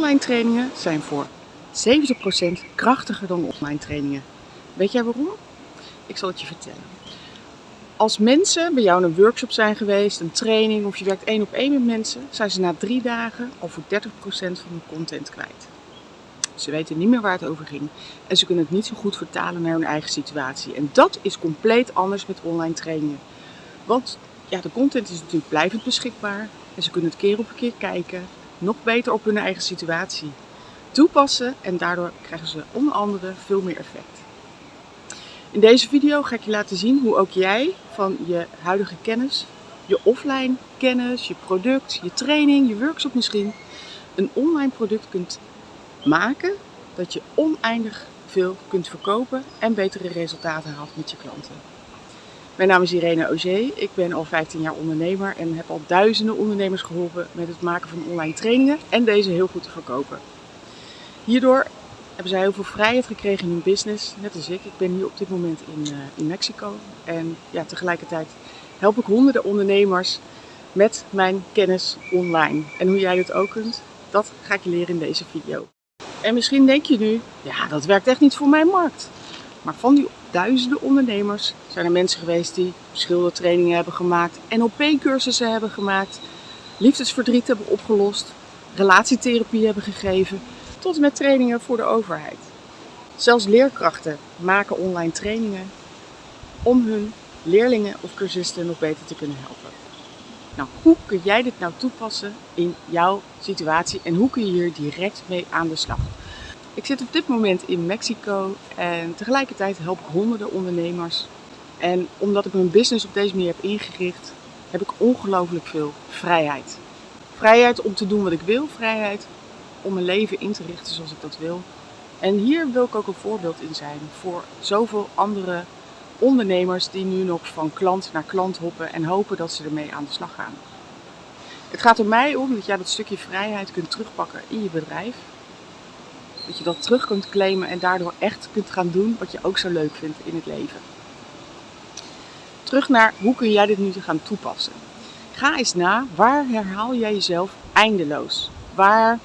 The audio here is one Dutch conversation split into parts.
Online trainingen zijn voor 70% krachtiger dan offline trainingen. Weet jij waarom? Ik zal het je vertellen. Als mensen bij jou in een workshop zijn geweest, een training of je werkt één op één met mensen, zijn ze na drie dagen al voor 30% van hun content kwijt. Ze weten niet meer waar het over ging en ze kunnen het niet zo goed vertalen naar hun eigen situatie. En dat is compleet anders met online trainingen. Want ja, de content is natuurlijk blijvend beschikbaar en ze kunnen het keer op keer kijken, nog beter op hun eigen situatie toepassen en daardoor krijgen ze onder andere veel meer effect. In deze video ga ik je laten zien hoe ook jij van je huidige kennis, je offline kennis, je product, je training, je workshop misschien, een online product kunt maken dat je oneindig veel kunt verkopen en betere resultaten haalt met je klanten. Mijn naam is Irene Auger, ik ben al 15 jaar ondernemer en heb al duizenden ondernemers geholpen met het maken van online trainingen en deze heel goed te verkopen. Hierdoor hebben zij heel veel vrijheid gekregen in hun business, net als ik. Ik ben hier op dit moment in, uh, in Mexico en ja, tegelijkertijd help ik honderden ondernemers met mijn kennis online. En hoe jij dit ook kunt, dat ga ik je leren in deze video. En misschien denk je nu, ja dat werkt echt niet voor mijn markt. Maar van die duizenden ondernemers zijn er mensen geweest die schildertrainingen hebben gemaakt, NLP-cursussen hebben gemaakt, liefdesverdriet hebben opgelost, relatietherapie hebben gegeven, tot en met trainingen voor de overheid. Zelfs leerkrachten maken online trainingen om hun leerlingen of cursisten nog beter te kunnen helpen. Nou, hoe kun jij dit nou toepassen in jouw situatie en hoe kun je hier direct mee aan de slag? Ik zit op dit moment in Mexico en tegelijkertijd help ik honderden ondernemers. En omdat ik mijn business op deze manier heb ingericht, heb ik ongelooflijk veel vrijheid. Vrijheid om te doen wat ik wil, vrijheid om mijn leven in te richten zoals ik dat wil. En hier wil ik ook een voorbeeld in zijn voor zoveel andere ondernemers die nu nog van klant naar klant hoppen en hopen dat ze ermee aan de slag gaan. Het gaat er mij om dat jij dat stukje vrijheid kunt terugpakken in je bedrijf. Dat je dat terug kunt claimen en daardoor echt kunt gaan doen wat je ook zo leuk vindt in het leven. Terug naar hoe kun jij dit nu gaan toepassen. Ga eens na, waar herhaal jij jezelf eindeloos? Waar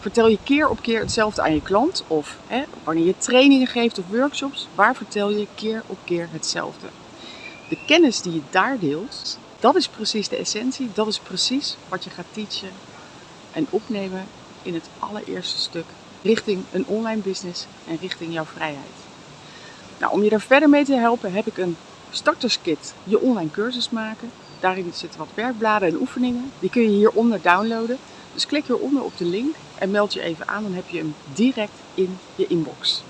vertel je keer op keer hetzelfde aan je klant? Of hè, wanneer je trainingen geeft of workshops, waar vertel je keer op keer hetzelfde? De kennis die je daar deelt, dat is precies de essentie. Dat is precies wat je gaat teachen en opnemen in het allereerste stuk richting een online business en richting jouw vrijheid. Nou, om je daar verder mee te helpen heb ik een starterskit, je online cursus maken. Daarin zitten wat werkbladen en oefeningen. Die kun je hieronder downloaden. Dus klik hieronder op de link en meld je even aan, dan heb je hem direct in je inbox.